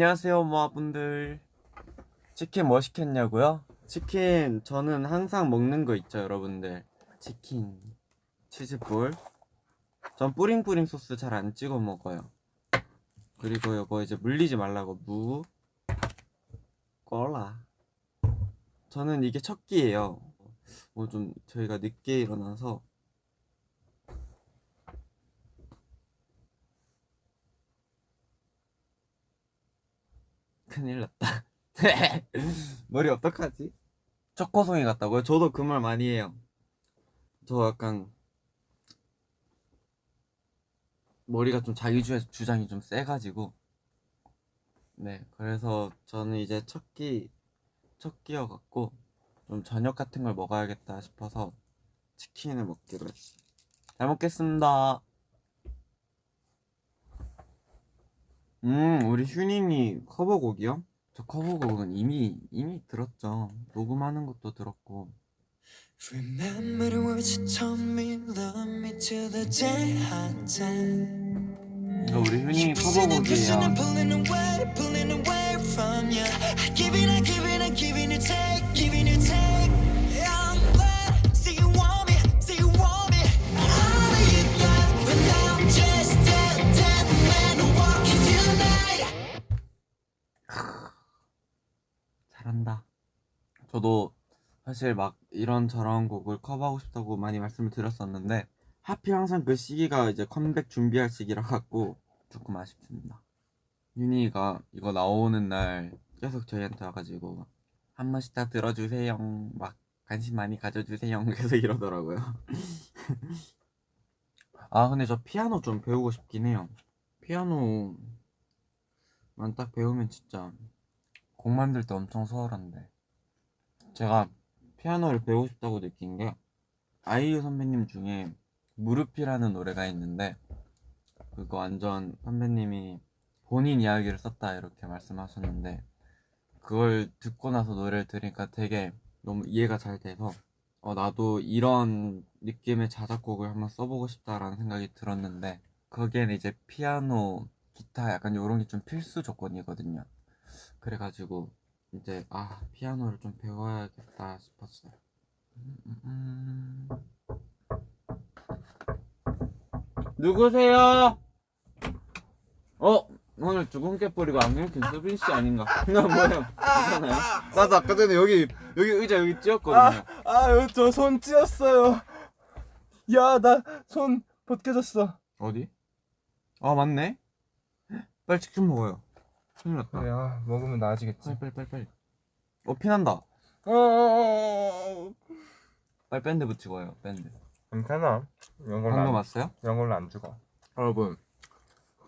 안녕하세요 모아분들. 치킨 뭐 시켰냐고요? 치킨 저는 항상 먹는 거 있죠 여러분들. 치킨 치즈볼. 전 뿌링뿌링 소스 잘 안 찍어 먹어요. 그리고 이거 이제 물리지 말라고 무 꼴라. 저는 이게 첫 끼예요. 뭐 좀 저희가 늦게 일어나서 큰일 났다. 머리 어떡하지? 초코송이 같다고요? 저도 그 말 많이 해요. 저 약간 머리가 좀 자기 주, 주장이 좀 세가지고. 네 그래서 저는 이제 첫끼 첫 끼여 갖고 좀 저녁 같은 걸 먹어야겠다 싶어서 치킨을 먹기로 했어요. 잘 먹겠습니다 음 우리 휴닝이 커버곡이요? 저 커버곡은 이미 이미 들었죠 녹음하는 것도 들었고 Remember the words you told me, love me till the day I die. 이거 우리 휴닝이 커버곡이에요 you. I give it, I give it, I giving you take, giving you take. 잘한다. 저도 사실 막 이런 저런 곡을 커버하고 싶다고 많이 말씀을 드렸었는데 하필 항상 그 시기가 이제 컴백 준비할 시기라 갖고 조금 아쉽습니다. 윤희가 이거 나오는 날 계속 저희한테 와가지고 한 번씩 다 들어주세요. 막 관심 많이 가져주세요. 계속 이러더라고요. 아 근데 저 피아노 좀 배우고 싶긴 해요. 피아노만 딱 배우면 진짜 곡 만들 때 엄청 수월한데. 제가 피아노를 배우고 싶다고 느낀 게 아이유 선배님 중에 무릎이라는 노래가 있는데 그거 완전 선배님이 본인 이야기를 썼다 이렇게 말씀하셨는데 그걸 듣고 나서 노래를 들으니까 되게 너무 이해가 잘 돼서 어, 나도 이런 느낌의 자작곡을 한번 써보고 싶다라는 생각이 들었는데 거기에는 이제 피아노, 기타 약간 이런 게 좀 필수 조건이거든요 그래가지고 이제 아 피아노를 좀 배워야겠다 싶었어요. 음, 누구세요? 어 오늘 주근깨 뿌리고 안경 낀 수빈 씨 아닌가? 나 뭐야? 괜찮아요? 나도 아까 전에 여기 여기 의자 여기 찧었거든요. 아유 저손 찧었어요 야 나 손 벗겨졌어 어디? 아 맞네. 빨리 치킨 먹어요. 큰일 났다. 그래 아 먹으면 나아지겠지 빨리 빨리 빨리 빨리. 어 피난다. 어 빨리 밴드 붙이고 와요. 밴드. 괜찮아 이런 걸로 방금 안, 왔어요? 이런 걸로 안 죽어 여러분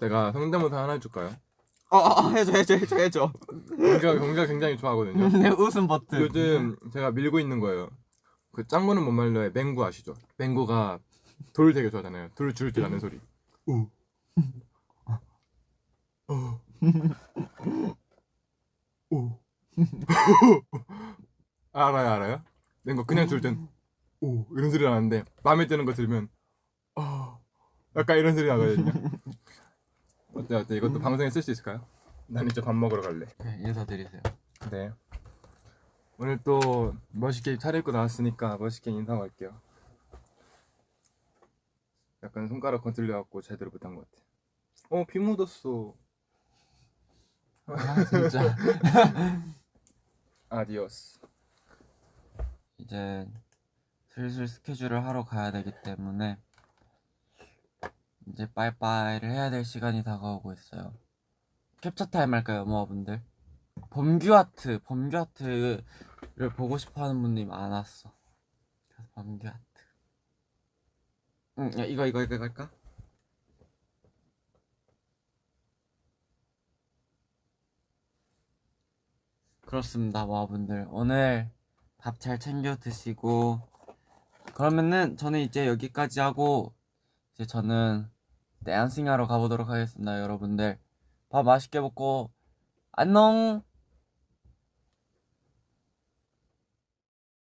제가 성대모사 하나 해줄까요? 어, 어 해줘 해줘 해줘 해줘. 경기가 경기가 굉장히 좋아하거든요 내 웃음 버튼. 요즘 제가 밀고 있는 거예요 그 짱구는 못 말려의 맹구 아시죠? 맹구가 돌 되게 좋아하잖아요 돌줄줄 아는 소리 오. 어. 오. 알아요 알아요? 맹구 그냥 줄 땐 오 이런 소리 나는데 마음에 드는 거 들으면 어. 약간 이런 소리 나거든요 어때 어때 이것도 방송에 쓸 수 있을까요? 난 이제 밥 먹으러 갈래 네, 인사드리세요. 네. 오늘 또 멋있게 차려입고 나왔으니까 멋있게 인사하고 갈게요. 약간 손가락 건들려갖고 제대로 못한 것 같아. 어, 비 묻었어. 아 진짜. Adiós. 이제 슬슬 스케줄을 하러 가야 되기 때문에 이제 빠이빠이를 해야 될 시간이 다가오고 있어요. 캡처 타임 할까요, 모아분들? 범규 아트, 범규 아트를 보고 싶어하는 분들이 많았어. 그래서 범규 아트. 응, 야, 이거 이거 이거 할까? 그렇습니다, 모아분들. 오늘 밥 잘 챙겨 드시고. 그러면은 저는 이제 여기까지 하고 이제 저는 댄싱 하러 가보도록 하겠습니다 여러분들. 밥 맛있게 먹고. 안녕